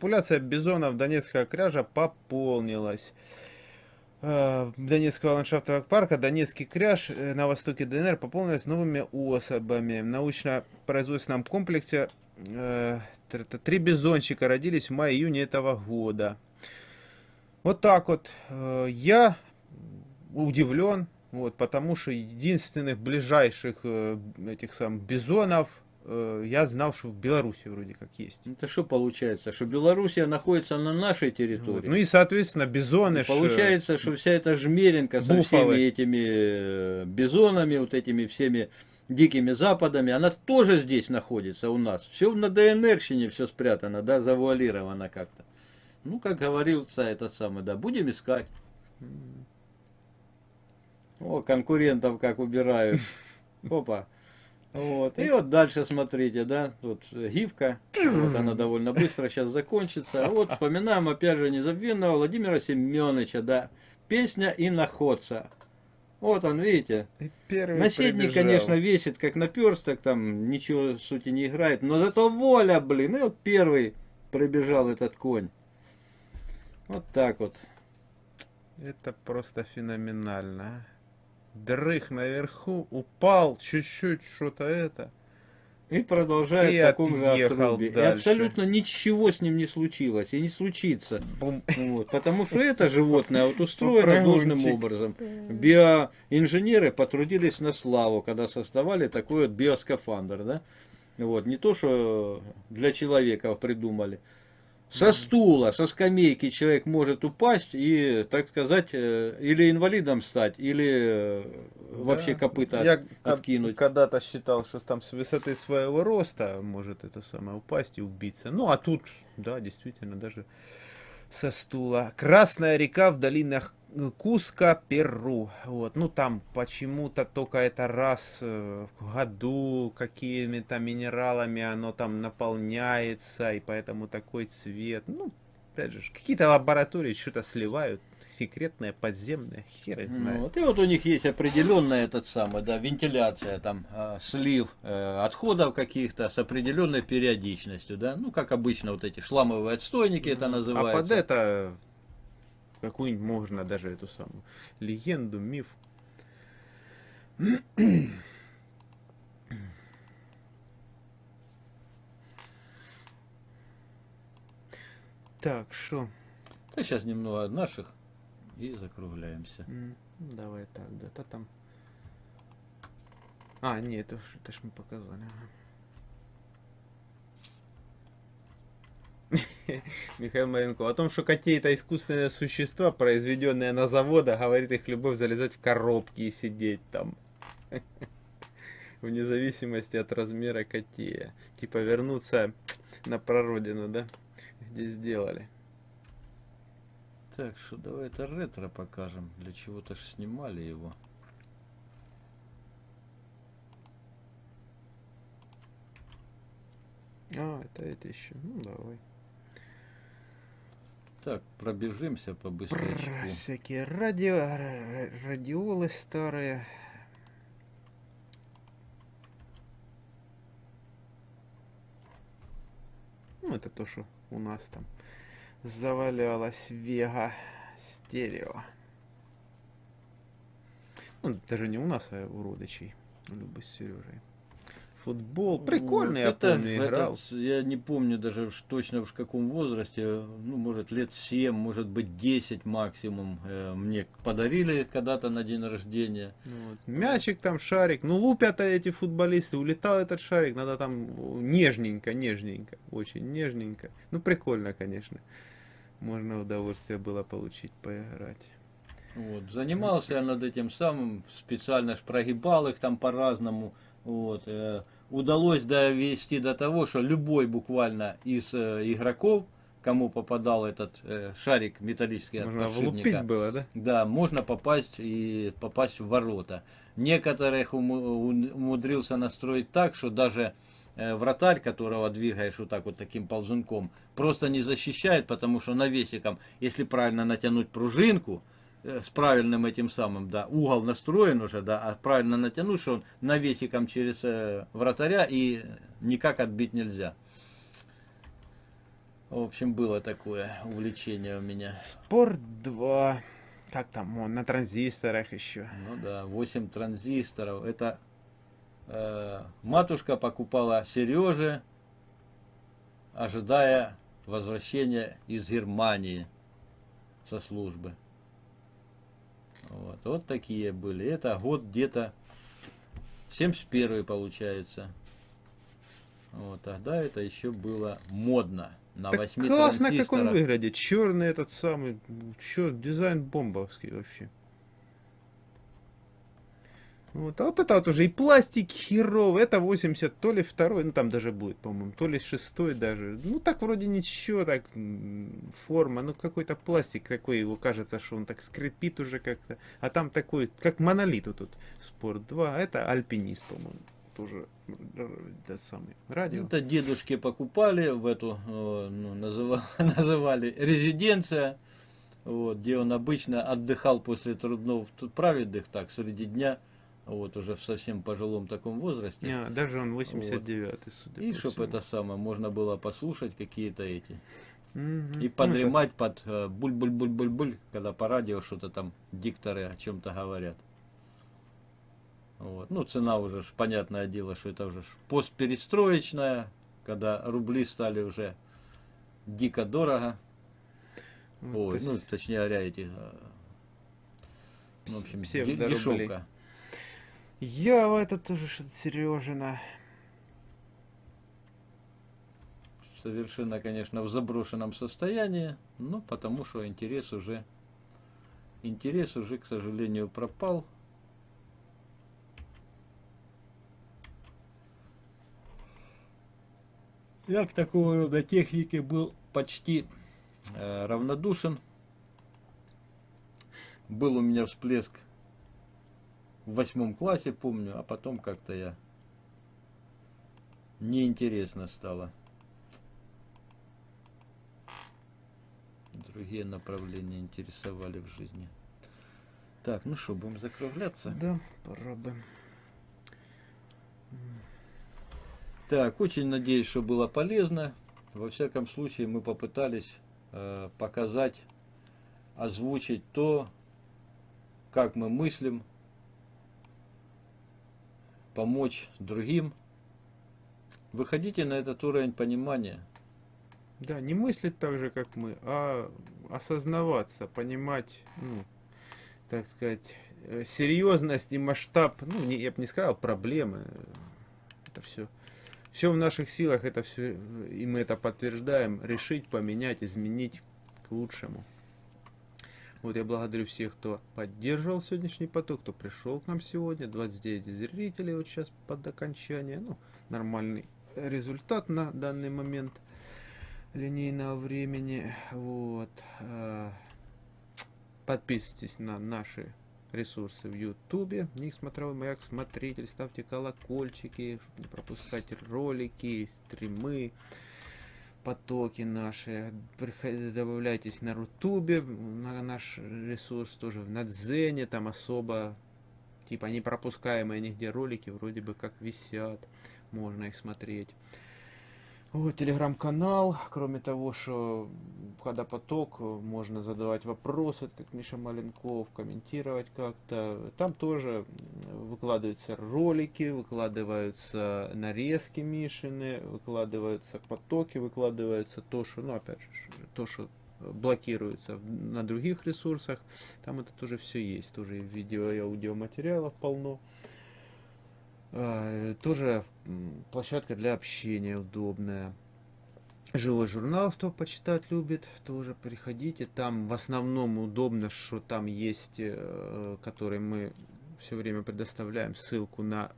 популяция бизонов Донецкого кряжа пополнилась. Э, Донецкого ландшафтового парка Донецкий кряж э, на востоке ДНР пополнилась новыми особами. В научно-производственном комплексе э, три бизончика родились в мае-июне этого года. Вот так вот. Я удивлен, вот, потому что единственных ближайших этих самых бизонов я знал, что в Беларуси вроде как есть. Это что получается? Что Белоруссия находится на нашей территории. Вот. Ну и, соответственно, бизоны. И получается, что вся эта жмеренка со всеми этими э, бизонами, вот этими всеми дикими западами, она тоже здесь находится у нас. Все на ДНРщине все спрятано, да, завуалировано как-то. Ну, как говорился этот самый, да, будем искать. О, конкурентов как убирают. Опа. Вот. И вот дальше смотрите, да, тут гифка, вот она довольно быстро сейчас закончится. А вот вспоминаем опять же незабвенного Владимира Семеновича, да, песня и находца. Вот он, видите, наседник, конечно, весит как наперсток, там ничего сути не играет, но зато воля, блин, и вот первый пробежал этот конь. Вот так вот. Это просто феноменально дрых наверху, упал чуть-чуть, что-то это. И продолжает и в таком же отрубе. И абсолютно ничего с ним не случилось и не случится. Вот, потому что это животное вот устроено должным образом. Биоинженеры потрудились на славу, когда создавали такой вот биоскафандр. Да? Вот, не то, что для человека придумали. Со стула, со скамейки человек может упасть и, так сказать, э, или инвалидом стать, или э, вообще копыта Я откинуть. когда-то считал, что там с высоты своего роста может это самое упасть и убиться. Ну, а тут, да, действительно, даже со стула. Красная река в долинах Куска, Перу. Вот. Ну, там почему-то только это раз э, в году какими-то минералами оно там наполняется, и поэтому такой цвет. Ну, опять же, какие-то лаборатории что-то сливают секретное, подземное, хер их знает. Вот, и вот у них есть определенная этот самый, да, вентиляция, там, э, слив э, отходов каких-то с определенной периодичностью, да, ну, как обычно, вот эти шламовые отстойники это называется. А под это какую-нибудь можно даже эту самую легенду, миф. Так, что? Да сейчас немного наших и закругляемся. Mm, давай так, да-то там. А, нет, это, это ж мы показали. Михаил Маренко. О том, что коте это искусственные существа, произведенные на заводах, говорит их любовь залезать в коробки и сидеть там. Вне зависимости от размера котея. Типа вернуться на прародину, да? Где сделали. Так, что давай это ретро покажем. Для чего-то ж снимали его. А, это это еще. Ну, давай. Так, пробежимся по быстрячку. Всякие радио, радиолы старые. Ну, это то, что у нас там завалялось Вега стерео. Ну, даже не у нас, а у родичей. Любы с Сережей футбол. Прикольный, вот я помню, играл. Этот, я не помню даже точно в каком возрасте, ну, может, лет 7, может быть, 10 максимум. Э, мне подарили когда-то на день рождения. Ну вот. Мячик там, шарик. Ну, лупят эти футболисты, улетал этот шарик, надо там нежненько, нежненько, очень нежненько. Ну, прикольно, конечно. Можно удовольствие было получить, поиграть. Вот. Занимался я над этим самым, специально ж прогибал их там по-разному. Вот. Э, удалось довести до того, что любой буквально из э, игроков, кому попадал этот э, шарик металлический можно от подшипника, было, да? Да, можно попасть и попасть в ворота. Некоторых умудрился настроить так, что даже вратарь, которого двигаешь вот так вот таким ползунком, просто не защищает, потому что навесиком, если правильно натянуть пружинку, с правильным этим самым, да, угол настроен уже, да, а правильно натянуть, что он навесиком через э, вратаря и никак отбить нельзя. В общем, было такое увлечение у меня. Спорт 2. Как там он, на транзисторах еще. Ну да, 8 транзисторов. Это э, матушка покупала Сереже, ожидая возвращения из Германии со службы. Вот, вот такие были. Это год где-то 71 получается. Вот, тогда это еще было модно. На так 8 классно, как он выглядит. Черный этот самый. Чё, дизайн бомбовский вообще. Вот, а вот это вот уже и пластик херовый, это 80, то ли второй, ну там даже будет, по-моему, то ли шестой даже. Ну так вроде ничего, так форма, ну какой-то пластик такой, его кажется, что он так скрипит уже как-то. А там такой, как монолит вот тут, Спорт 2, а это альпинист, по-моему, тоже этот самый радио. Это дедушки покупали в эту, э, ну, называли, называли резиденция, вот, где он обычно отдыхал после трудного, тут праведных так, среди дня вот уже в совсем пожилом таком возрасте. А, даже он 89-й, вот. судя И чтобы это самое, можно было послушать какие-то эти. Угу. И подремать ну, под э, буль-буль-буль-буль-буль, когда по радио что-то там дикторы о чем-то говорят. Вот. Ну, цена уже, ж, понятное дело, что это уже постперестроечная, когда рубли стали уже дико дорого. Вот, Ой, ну, точнее говоря, эти, э, ну, в общем, дешевка. Я в это тоже что-то Сережина. Совершенно, конечно, в заброшенном состоянии, но потому что интерес уже, интерес уже, к сожалению, пропал. Я к такого рода технике был почти э, равнодушен. Был у меня всплеск в восьмом классе, помню, а потом как-то я неинтересно стало. Другие направления интересовали в жизни. Так, ну что, будем закругляться? Да, попробуем. Так, очень надеюсь, что было полезно. Во всяком случае, мы попытались э, показать, озвучить то, как мы мыслим, помочь другим. Выходите на этот уровень понимания. Да, не мыслить так же, как мы, а осознаваться, понимать, ну, так сказать, э, серьезность и масштаб, ну, не, я бы не сказал, проблемы. Это все. Все в наших силах, это все, и мы это подтверждаем, решить, поменять, изменить к лучшему. Вот я благодарю всех, кто поддерживал сегодняшний поток, кто пришел к нам сегодня. 29 зрителей вот сейчас под окончание. Ну, нормальный результат на данный момент линейного времени. Вот. А, подписывайтесь на наши ресурсы в Ютубе. Ник смотрел маяк смотритель. Ставьте колокольчики, чтобы не пропускать ролики, стримы потоки наши. Добавляйтесь на Рутубе, на наш ресурс тоже в Надзене, там особо, типа не пропускаемые нигде ролики, вроде бы как висят, можно их смотреть. Вот, телеграм-канал, кроме того, что когда поток, можно задавать вопросы, как Миша Маленков, комментировать как-то. Там тоже выкладываются ролики, выкладываются нарезки Мишины, выкладываются потоки, выкладывается то, что, ну, опять же, то, что блокируется на других ресурсах. Там это тоже все есть, тоже видео и аудиоматериалов полно. А, тоже площадка для общения удобная. Живой журнал, кто почитать любит, тоже приходите. Там в основном удобно, что там есть, э, который мы все время предоставляем ссылку на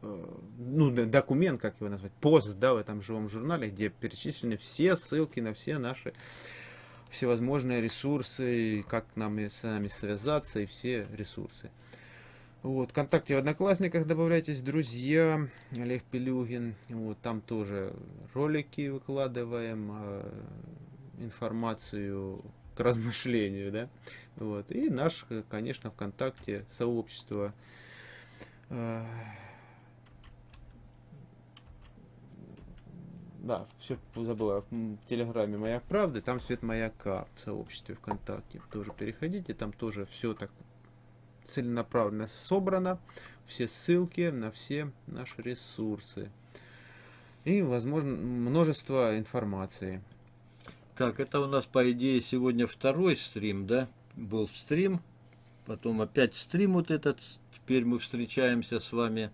э, ну, документ, как его назвать, пост, да, в этом живом журнале, где перечислены все ссылки на все наши всевозможные ресурсы, как нам с нами связаться и все ресурсы. Вот, ВКонтакте в Одноклассниках добавляйтесь, друзья, Олег Пелюгин. Вот, там тоже ролики выкладываем, э, информацию к размышлению, да. Вот, и наш, конечно, ВКонтакте сообщество. Э, да, все забыла, в Телеграме Маяк Правды, там Свет Маяка в сообществе ВКонтакте. Тоже переходите, там тоже все так целенаправленно собрано, все ссылки на все наши ресурсы. И, возможно, множество информации. Так, это у нас, по идее, сегодня второй стрим, да? Был стрим, потом опять стрим вот этот. Теперь мы встречаемся с вами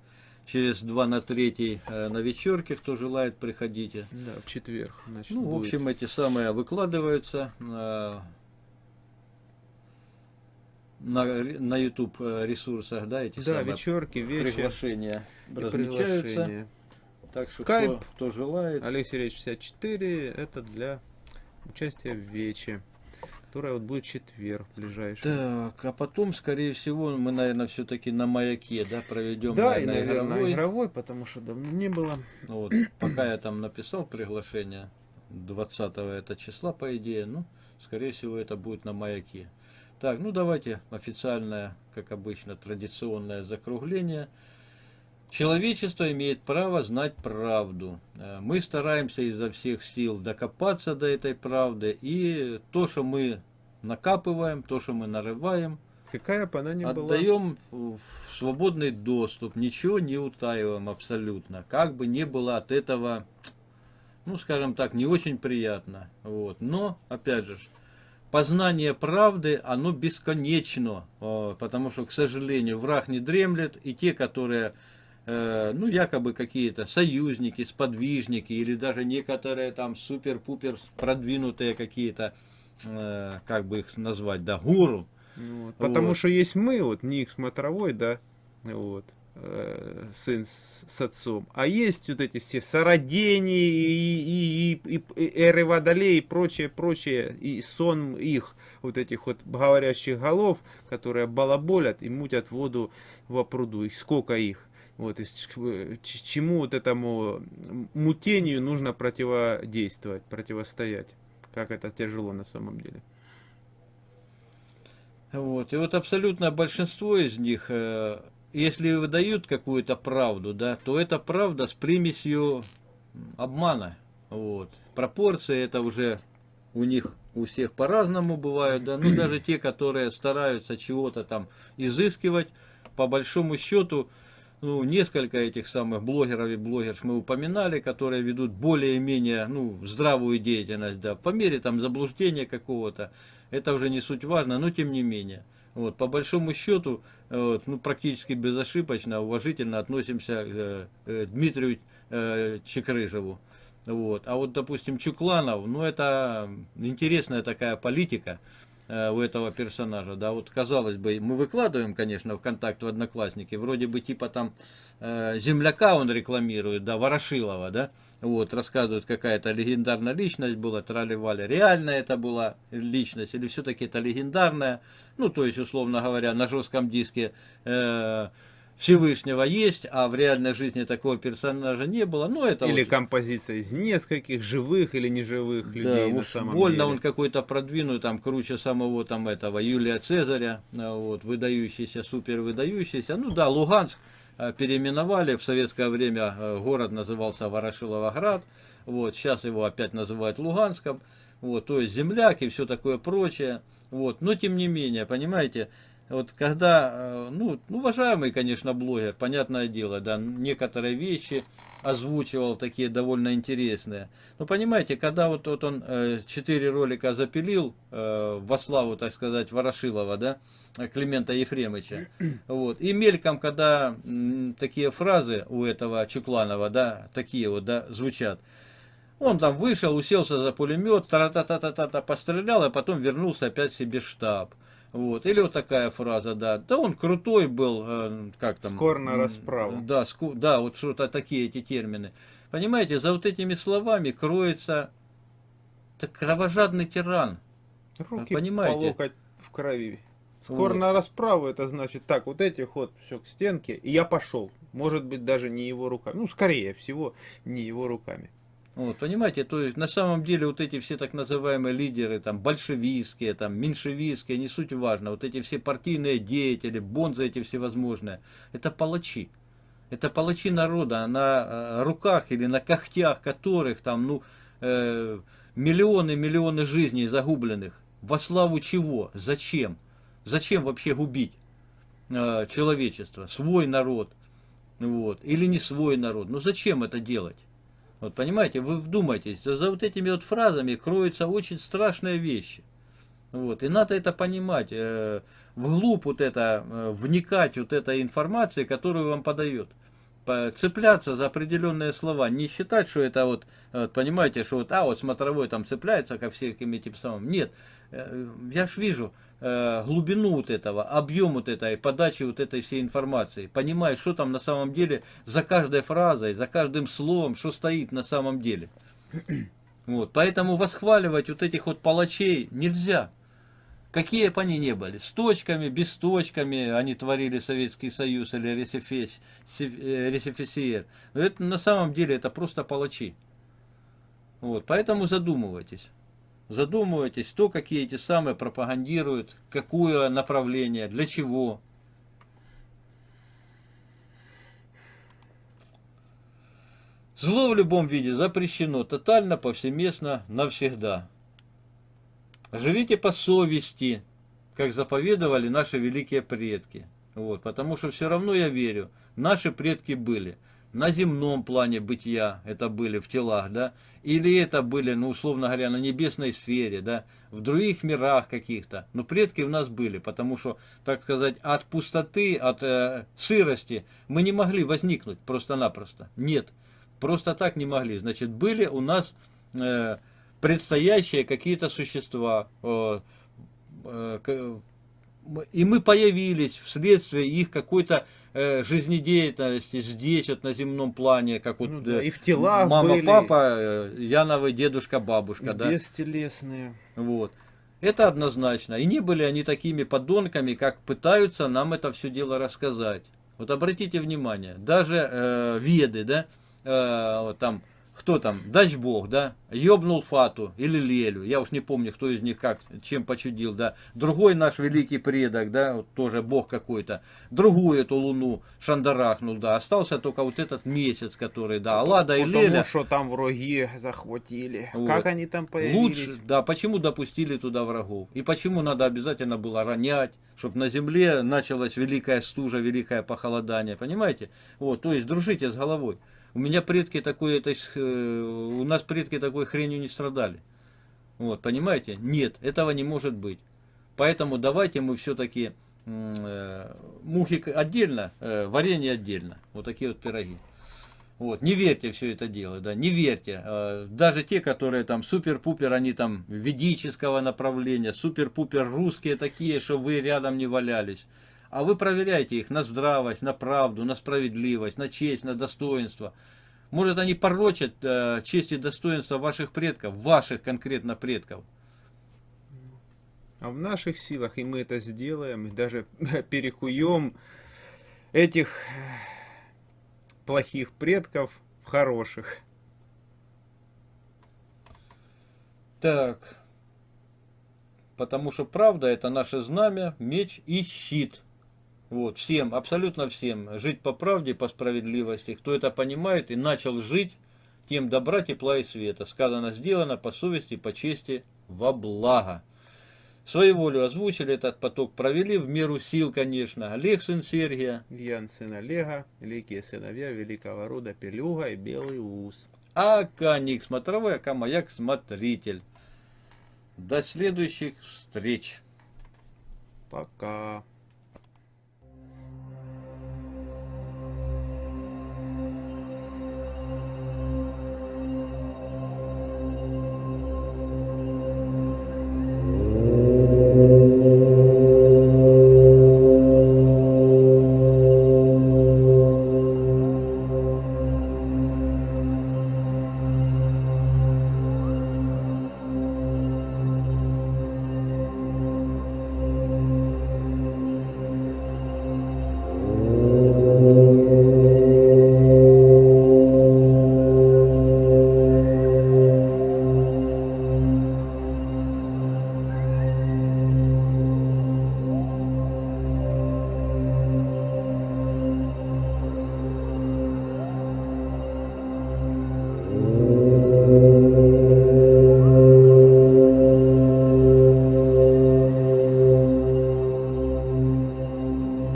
через 2 на 3 э, на вечерке, кто желает, приходите. Да, в четверг. Значит, ну, будет. в общем, эти самые выкладываются на, на, YouTube э, ресурсах, да, эти да, самые вечерки, вечер, приглашения размечаются. Приглашения. Так что Skype, кто, кто желает. Алексей Речь 64, это для участия в Вече которая вот будет четверг ближайший. Так, а потом, скорее всего, мы, наверное, все-таки на маяке, да, проведем. Да, наверное, и, наверное, игровой. игровой, потому что давно не было. Вот, пока я там написал приглашение 20 это числа, по идее, ну, скорее всего, это будет на маяке. Так, ну давайте официальное, как обычно, традиционное закругление. Человечество имеет право знать правду. Э, мы стараемся изо всех сил докопаться до этой правды. И то, что мы накапываем, то, что мы нарываем, Какая бы она ни отдаем была. в свободный доступ. Ничего не утаиваем абсолютно. Как бы не было от этого, ну скажем так, не очень приятно. Вот. Но, опять же, познание правды, оно бесконечно. Потому что, к сожалению, враг не дремлет. И те, которые Э, ну, якобы какие-то союзники, сподвижники, или даже некоторые там супер-пупер продвинутые какие-то, э, как бы их назвать, да, гуру. Вот, потому вот. что есть мы, вот Ник Смотровой, да, вот, э, сын с, с отцом, а есть вот эти все Сородени и, и, и, и Эры Водолей и прочее, прочее, и сон их, вот этих вот говорящих голов, которые балаболят и мутят воду в пруду, их сколько их. Вот, и чему вот этому мутению нужно противодействовать, противостоять. Как это тяжело на самом деле. Вот. И вот абсолютно большинство из них, э, если выдают какую-то правду, да, то это правда с примесью обмана. Вот. Пропорции это уже у них у всех по-разному бывают, да, ну даже те, которые стараются чего-то там изыскивать, по большому счету, ну, несколько этих самых блогеров и блогерш мы упоминали, которые ведут более-менее ну, здравую деятельность, да, по мере там заблуждения какого-то, это уже не суть важно, но тем не менее. Вот, по большому счету, вот, ну, практически безошибочно, уважительно относимся к э, э, Дмитрию э, Чекрыжеву. Вот. А вот, допустим, Чукланов, ну, это интересная такая политика, Э, у этого персонажа, да, вот казалось бы, мы выкладываем, конечно, в контакт в Одноклассники, вроде бы типа там э, земляка он рекламирует, да, Ворошилова, да, вот, рассказывают, какая-то легендарная личность была, трали-вали, реальная это была личность, или все-таки это легендарная, ну, то есть, условно говоря, на жестком диске э, Всевышнего есть, а в реальной жизни такого персонажа не было. Ну, это или вот... композиция из нескольких живых или неживых да, людей. Уж на самом больно деле. он какой-то продвинут, там круче самого там этого Юлия Цезаря, а, вот, выдающийся, супер выдающийся. Ну да, Луганск а, переименовали, в советское время а, город назывался Ворошиловоград, вот, сейчас его опять называют Луганском, вот, то есть земляк и все такое прочее. Вот, но тем не менее, понимаете, вот когда, э, ну, уважаемый, конечно, блогер, понятное дело, да, некоторые вещи озвучивал такие довольно интересные. Но понимаете, когда вот, вот он э, четыре ролика запилил э, во славу, так сказать, Ворошилова, да, Климента Ефремовича, вот, и мельком, когда м, такие фразы у этого Чукланова, да, такие вот, да, звучат, он там вышел, уселся за пулемет, та-та-та-та-та, пострелял, а потом вернулся опять себе в штаб. Вот. Или вот такая фраза, да. Да он крутой был, э, как там. Скоро на расправу. Да, ску, да, вот что-то такие эти термины. Понимаете, за вот этими словами кроется так, кровожадный тиран. Руки Понимаете? по локоть в крови. Скоро вот. на расправу, это значит, так, вот этих вот, все к стенке, и я пошел. Может быть, даже не его руками. Ну, скорее всего, не его руками. Вот, понимаете, то есть на самом деле вот эти все так называемые лидеры, там, большевистские, там, меньшевистские, не суть важно, вот эти все партийные деятели, бонзы эти всевозможные, это палачи. Это палачи народа, на э, руках или на когтях которых там, ну, э, миллионы, миллионы жизней загубленных. Во славу чего? Зачем? Зачем вообще губить э, человечество, свой народ? Вот. Или не свой народ? Ну зачем это делать? Вот понимаете, вы вдумайтесь, за, за вот этими вот фразами кроются очень страшные вещи. Вот. И надо это понимать, э, вглубь вот это, э, вникать вот этой информации, которую вам подает. Цепляться за определенные слова, не считать, что это вот, вот понимаете, что вот, а вот смотровой там цепляется ко всяким этим самым. Нет, э, я ж вижу, Э, глубину вот этого, объем вот этой подачи вот этой всей информации. Понимая, что там на самом деле за каждой фразой, за каждым словом, что стоит на самом деле. Вот, поэтому восхваливать вот этих вот палачей нельзя. Какие бы они ни были, с точками, без точками они творили Советский Союз или РСФСР. Но это на самом деле это просто палачи. Вот, поэтому задумывайтесь задумывайтесь, кто какие эти самые пропагандируют, какое направление, для чего. Зло в любом виде запрещено тотально, повсеместно, навсегда. Живите по совести, как заповедовали наши великие предки. Вот, потому что все равно я верю, наши предки были – на земном плане бытия это были в телах, да, или это были, ну, условно говоря, на небесной сфере, да, в других мирах каких-то. Но предки у нас были, потому что, так сказать, от пустоты, от э, сырости мы не могли возникнуть просто-напросто. Нет, просто так не могли. Значит, были у нас э, предстоящие какие-то существа, э, э, и мы появились вследствие их какой-то э, жизнедеятельности здесь, вот на земном плане, как вот ну, да, и в телах мама, были, папа, э, Яновы, дедушка, бабушка, да. Бестелесные. Вот. Это однозначно. И не были они такими подонками, как пытаются нам это все дело рассказать. Вот обратите внимание, даже э, веды, да, э, вот там кто там, дач бог, да, ёбнул Фату или Лелю, я уж не помню, кто из них как, чем почудил, да, другой наш великий предок, да, вот тоже бог какой-то, другую эту луну шандарахнул, да, остался только вот этот месяц, который, да, Аллада и Леля. Потому что там враги захватили, вот. как они там появились. Лучше, да, почему допустили туда врагов, и почему надо обязательно было ронять, чтобы на земле началась великая стужа, великое похолодание, понимаете, вот, то есть дружите с головой. У меня предки такой, это, э, у нас предки такой хренью не страдали. Вот, понимаете? Нет, этого не может быть. Поэтому давайте мы все-таки э, мухи отдельно, э, варенье отдельно. Вот такие вот пироги. Вот, не верьте все это дело, да, не верьте. Э, даже те, которые там супер-пупер, они там ведического направления, супер-пупер русские такие, что вы рядом не валялись. А вы проверяйте их на здравость, на правду, на справедливость, на честь, на достоинство. Может, они порочат э, честь и достоинство ваших предков, ваших конкретно предков. А в наших силах, и мы это сделаем, и даже перекуем этих плохих предков в хороших. Так. Потому что правда это наше знамя, меч и щит. Вот, всем, абсолютно всем, жить по правде, по справедливости. Кто это понимает и начал жить, тем добра, тепла и света. Сказано, сделано по совести, по чести, во благо. Свою волю озвучили, этот поток провели в меру сил, конечно. Олег, сын Сергия. Ян, сын Олега, великие сыновья великого рода Пелюга и Белый Ус. А Каник смотровой, а Камаяк смотритель. До следующих встреч. Пока.